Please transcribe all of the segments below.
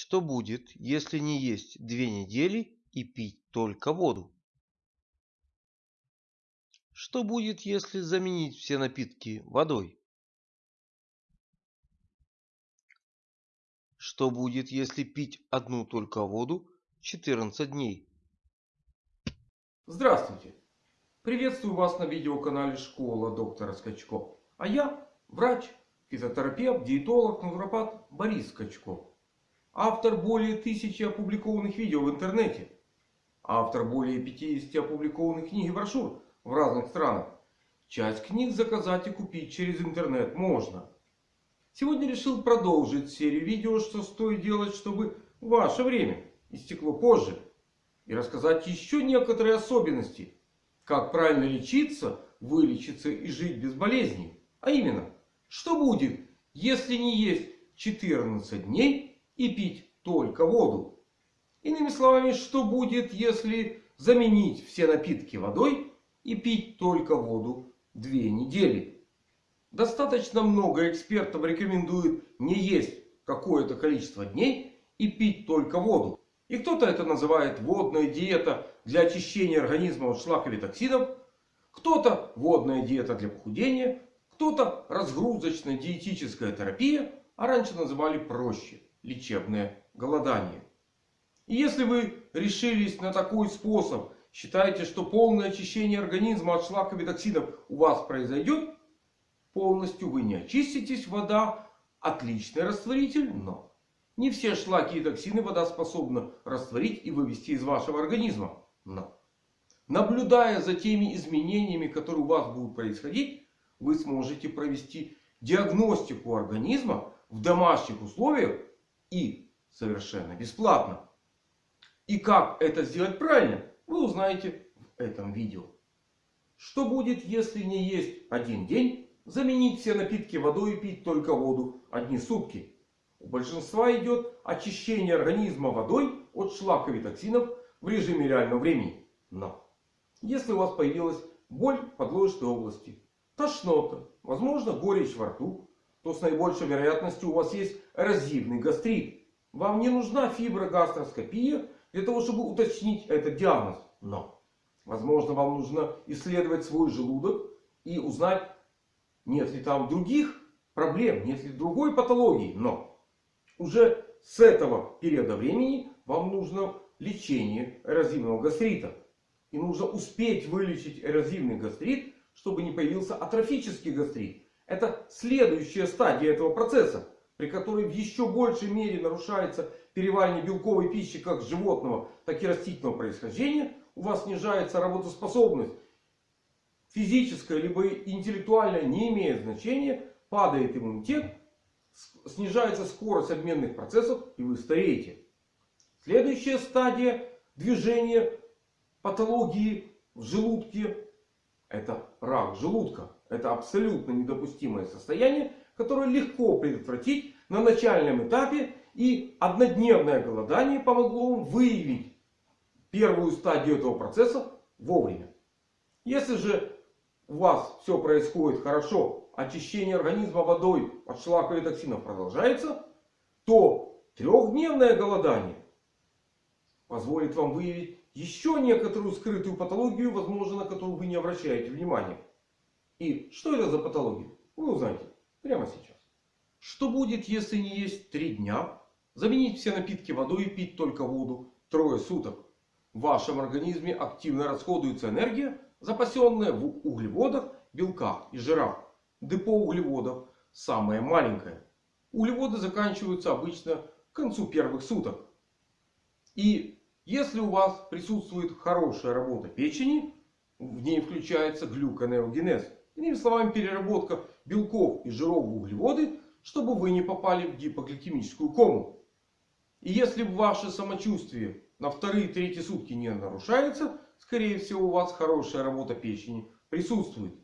Что будет, если не есть две недели и пить только воду? Что будет, если заменить все напитки водой? Что будет, если пить одну только воду 14 дней? Здравствуйте! Приветствую вас на видеоканале Школа доктора Скачко. А я врач, физиотерапевт, диетолог, натуропат Борис Скачко. Автор более тысячи опубликованных видео в интернете. Автор более 50 опубликованных книг и брошюр в разных странах. Часть книг заказать и купить через интернет можно. Сегодня решил продолжить серию видео, что стоит делать, чтобы ваше время истекло позже. И рассказать еще некоторые особенности. Как правильно лечиться, вылечиться и жить без болезней. А именно, что будет, если не есть 14 дней и пить только воду. Иными словами, что будет, если заменить все напитки водой и пить только воду две недели? Достаточно много экспертов рекомендуют не есть какое-то количество дней и пить только воду. И кто-то это называет водная диета для очищения организма от шлаков и токсинов. Кто-то водная диета для похудения. Кто-то разгрузочная диетическая терапия. А раньше называли проще лечебное голодание. И если вы решились на такой способ, считаете, что полное очищение организма от шлаков и токсинов у вас произойдет, полностью вы не очиститесь. Вода отличный растворитель, но не все шлаки и токсины вода способна растворить и вывести из вашего организма. Но наблюдая за теми изменениями, которые у вас будут происходить, вы сможете провести диагностику организма в домашних условиях и совершенно бесплатно. И как это сделать правильно, вы узнаете в этом видео. Что будет, если не есть один день, заменить все напитки водой и пить только воду одни сутки? У большинства идет очищение организма водой от шлаков и токсинов в режиме реального времени. Но если у вас появилась боль в подложечной области, тошнота, возможно горечь во рту, то с наибольшей вероятностью у вас есть эрозивный гастрит. Вам не нужна фиброгастроскопия для того, чтобы уточнить этот диагноз. Но, возможно, вам нужно исследовать свой желудок и узнать, нет ли там других проблем, нет ли другой патологии. Но, уже с этого периода времени вам нужно лечение эрозивного гастрита. И нужно успеть вылечить эрозивный гастрит, чтобы не появился атрофический гастрит. Это следующая стадия этого процесса, при которой в еще большей мере нарушается переваривание белковой пищи как животного, так и растительного происхождения. У вас снижается работоспособность. Физическая либо интеллектуальная не имеет значения. Падает иммунитет. Снижается скорость обменных процессов и вы стареете. Следующая стадия движения патологии в желудке. Это рак желудка. Это абсолютно недопустимое состояние, которое легко предотвратить на начальном этапе. И однодневное голодание помогло вам выявить первую стадию этого процесса вовремя. Если же у вас все происходит хорошо, очищение организма водой от шлаков и токсинов продолжается, то трехдневное голодание позволит вам выявить еще некоторую скрытую патологию, возможно, на которую вы не обращаете внимания. И что это за патология? Вы узнаете прямо сейчас. Что будет, если не есть три дня? Заменить все напитки водой и пить только воду трое суток. В вашем организме активно расходуется энергия, запасенная в углеводах, белках и жирах. Депо углеводов самое маленькое. Углеводы заканчиваются обычно к концу первых суток. И если у вас присутствует хорошая работа печени, в ней включается глюконеогенез. Иными словами, переработка белков и жиров в углеводы, чтобы вы не попали в гипогликемическую кому. И если ваше самочувствие на вторые и третьи сутки не нарушается, скорее всего у вас хорошая работа печени присутствует.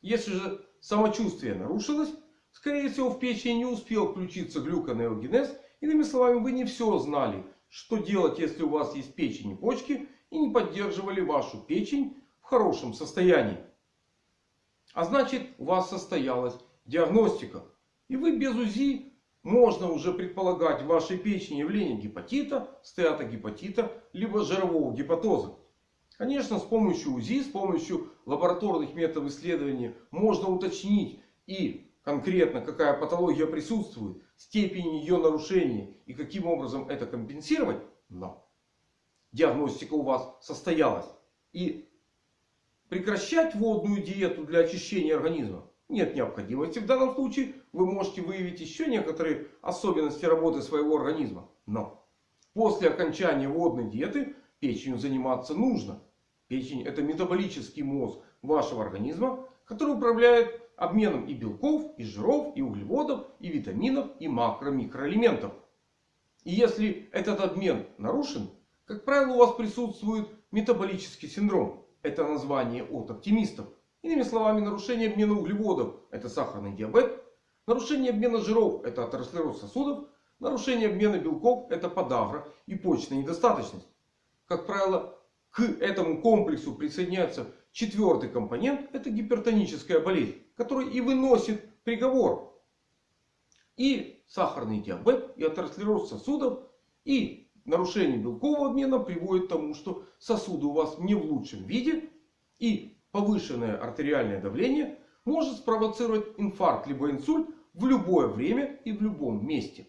Если же самочувствие нарушилось, скорее всего в печени не успел включиться глюконеогенез. Иными словами, вы не все знали, что делать, если у вас есть печень и почки. И не поддерживали вашу печень в хорошем состоянии. А значит у вас состоялась диагностика. И вы без УЗИ можно уже предполагать в вашей печени явление гепатита, стеатогепатита, либо жирового гепатоза. Конечно, с помощью УЗИ, с помощью лабораторных методов исследования можно уточнить и конкретно какая патология присутствует, степень ее нарушения и каким образом это компенсировать. Но диагностика у вас состоялась. И прекращать водную диету для очищения организма нет необходимости. В данном случае вы можете выявить еще некоторые особенности работы своего организма. Но после окончания водной диеты печенью заниматься нужно. Печень это метаболический мозг вашего организма, который управляет обменом и белков, и жиров, и углеводов, и витаминов, и макро-микроэлементов. И если этот обмен нарушен, как правило у вас присутствует метаболический синдром. Это название от оптимистов. Иными словами, нарушение обмена углеводов – это сахарный диабет. Нарушение обмена жиров – это атеросклероз сосудов. Нарушение обмена белков – это подагра и почечная недостаточность. Как правило, к этому комплексу присоединяется четвертый компонент. Это гипертоническая болезнь, который и выносит приговор. И сахарный диабет, и атеросклероз сосудов, и нарушение белкового обмена приводит к тому, что сосуды у вас не в лучшем виде. И повышенное артериальное давление может спровоцировать инфаркт либо инсульт в любое время и в любом месте.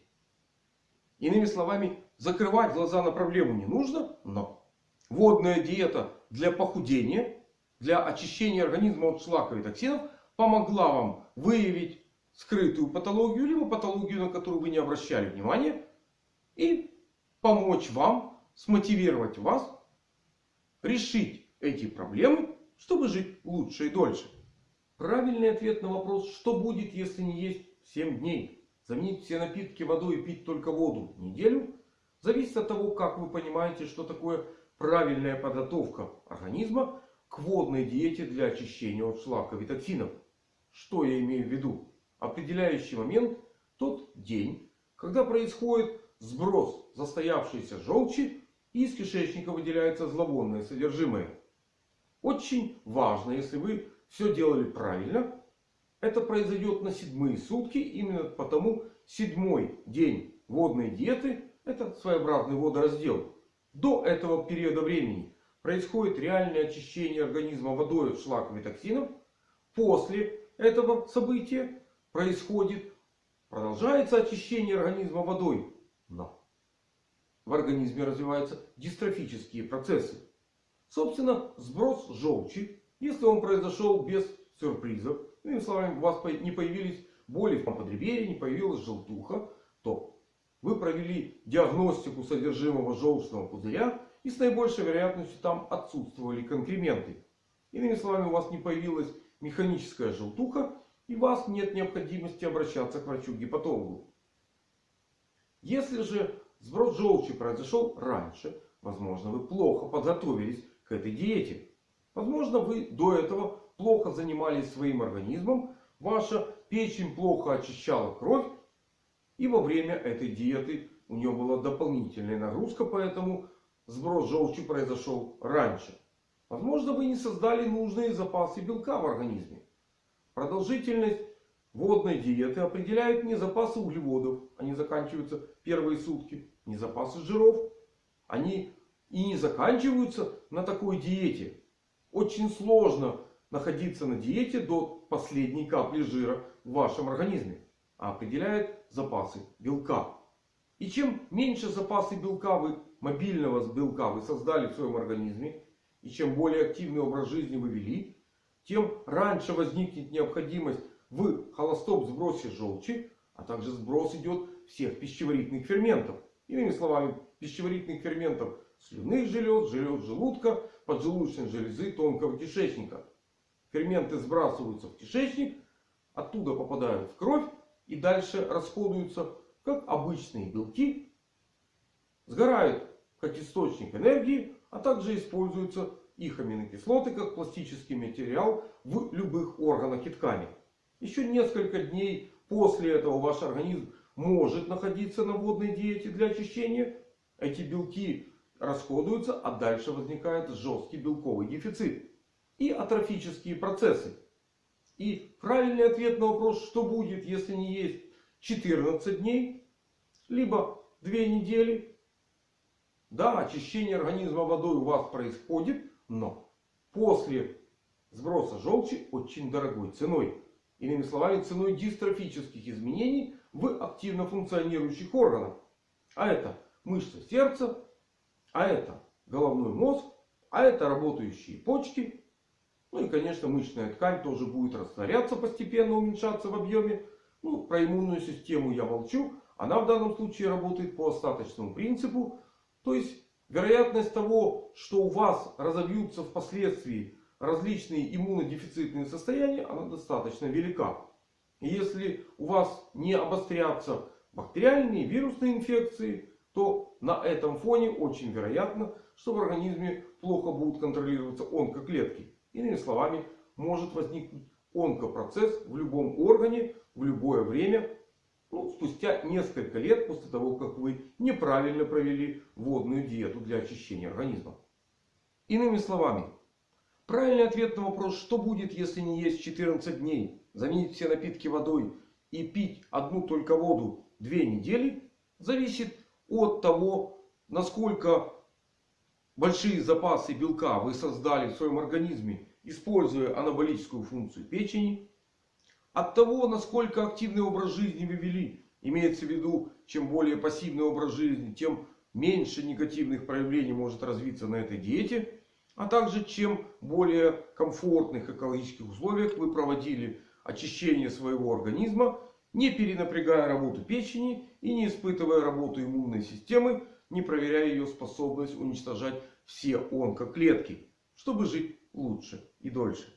Иными словами, закрывать глаза на проблему не нужно. Но водная диета для похудения, для очищения организма от шлака и токсинов помогла вам выявить скрытую патологию, либо патологию, на которую вы не обращали внимания. И помочь вам, смотивировать вас решить эти проблемы чтобы жить лучше и дольше. Правильный ответ на вопрос, что будет, если не есть 7 дней. Заменить все напитки водой и пить только воду неделю. Зависит от того, как вы понимаете, что такое правильная подготовка организма к водной диете для очищения от шлаков и токсинов. Что я имею в виду? Определяющий момент тот день, когда происходит сброс застоявшейся желчи и из кишечника выделяется зловонное содержимое. Очень важно, если вы все делали правильно. Это произойдет на седьмые сутки. Именно потому седьмой день водной диеты это своеобразный водораздел. До этого периода времени происходит реальное очищение организма водой от шлаков и токсинов. После этого события происходит, продолжается очищение организма водой. Но в организме развиваются дистрофические процессы. Собственно, сброс желчи, если он произошел без сюрпризов, иными словами, у вас не появились боли в подреберье, не появилась желтуха, то вы провели диагностику содержимого желчного пузыря и с наибольшей вероятностью там отсутствовали конкременты. Иными словами, у вас не появилась механическая желтуха и у вас нет необходимости обращаться к врачу-гепатологу. Если же сброс желчи произошел раньше, возможно вы плохо подготовились к этой диете. Возможно, вы до этого плохо занимались своим организмом. Ваша печень плохо очищала кровь. И во время этой диеты у нее была дополнительная нагрузка. Поэтому сброс желчи произошел раньше. Возможно, вы не создали нужные запасы белка в организме. Продолжительность водной диеты определяет не запасы углеводов. Они заканчиваются первые сутки. Не запасы жиров. Они и не заканчиваются на такой диете. Очень сложно находиться на диете до последней капли жира в вашем организме. А определяет запасы белка. И чем меньше запасы белка вы, мобильного белка вы создали в своем организме. И чем более активный образ жизни вы вели. Тем раньше возникнет необходимость в холостом сбросе желчи. А также сброс идет всех пищеварительных ферментов. Иными словами, пищеварительных ферментов слюнных желез, желез желудка, поджелудочной железы, тонкого кишечника. Ферменты сбрасываются в кишечник, оттуда попадают в кровь и дальше расходуются как обычные белки. Сгорают как источник энергии, а также используются их аминокислоты как пластический материал в любых органах и тканях. Еще несколько дней после этого ваш организм может находиться на водной диете для очищения. Эти белки расходуются, а дальше возникает жесткий белковый дефицит. И атрофические процессы. И правильный ответ на вопрос, что будет, если не есть 14 дней, либо 2 недели. Да, очищение организма водой у вас происходит, но после сброса желчи очень дорогой ценой. Иными словами, ценой дистрофических изменений в активно функционирующих органах. А это мышцы сердца, а это головной мозг, а это работающие почки. Ну и конечно мышечная ткань тоже будет растворяться постепенно, уменьшаться в объеме. Ну, про иммунную систему я молчу. Она в данном случае работает по остаточному принципу. То есть вероятность того, что у вас разовьются впоследствии различные иммунодефицитные состояния, она достаточно велика. И если у вас не обострятся бактериальные, вирусные инфекции, то на этом фоне очень вероятно, что в организме плохо будут контролироваться онкоклетки. Иными словами, может возникнуть онкопроцесс в любом органе, в любое время, ну, спустя несколько лет после того, как вы неправильно провели водную диету для очищения организма. Иными словами, правильный ответ на вопрос, что будет, если не есть 14 дней, заменить все напитки водой и пить одну только воду 2 недели, зависит от того, насколько большие запасы белка вы создали в своем организме, используя анаболическую функцию печени. От того, насколько активный образ жизни вы вели. Имеется в виду, чем более пассивный образ жизни, тем меньше негативных проявлений может развиться на этой диете. А также, чем более комфортных экологических условиях вы проводили очищение своего организма, не перенапрягая работу печени и не испытывая работу иммунной системы, не проверяя ее способность уничтожать все онкоклетки, чтобы жить лучше и дольше.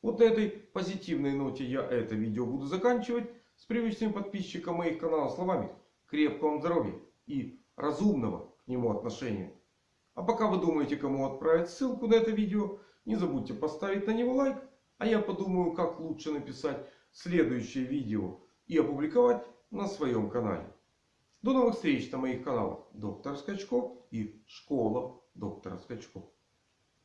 Вот на этой позитивной ноте я это видео буду заканчивать. С привычным подписчиком моих каналов словами крепкого вам здоровья и разумного к нему отношения. А пока вы думаете, кому отправить ссылку на это видео, не забудьте поставить на него лайк. А я подумаю, как лучше написать следующее видео и опубликовать на своем канале. До новых встреч на моих каналах Доктор Скачко и Школа Доктора Скачко.